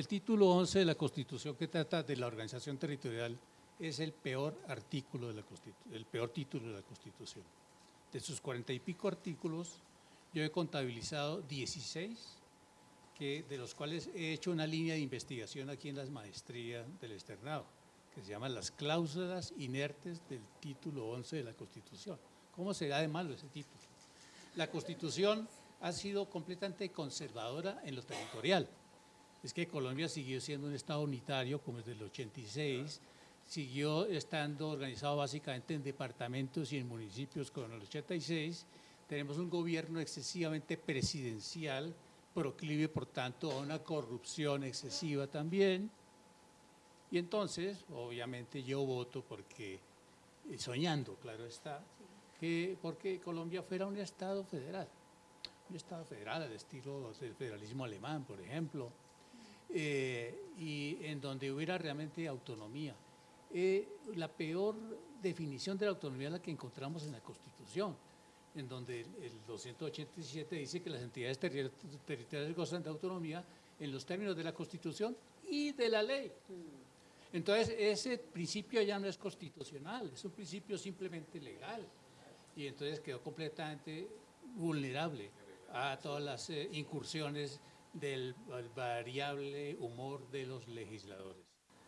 El título 11 de la Constitución que trata de la organización territorial es el peor artículo de la Constitución, el peor título de la Constitución. De sus cuarenta y pico artículos, yo he contabilizado 16, que, de los cuales he hecho una línea de investigación aquí en las maestrías del externado, que se llaman las cláusulas inertes del título 11 de la Constitución. ¿Cómo será de malo ese título? La Constitución ha sido completamente conservadora en lo territorial. Es que Colombia siguió siendo un Estado unitario como desde el 86, siguió estando organizado básicamente en departamentos y en municipios como en el 86. Tenemos un gobierno excesivamente presidencial, proclive por tanto a una corrupción excesiva también. Y entonces, obviamente yo voto porque, eh, soñando, claro está, que porque Colombia fuera un Estado federal un Estado federal al estilo del federalismo alemán, por ejemplo, eh, y en donde hubiera realmente autonomía. Eh, la peor definición de la autonomía es la que encontramos en la Constitución, en donde el 287 dice que las entidades territoriales gozan de autonomía en los términos de la Constitución y de la ley. Entonces, ese principio ya no es constitucional, es un principio simplemente legal. Y entonces quedó completamente vulnerable a todas las eh, incursiones del variable humor de los legisladores.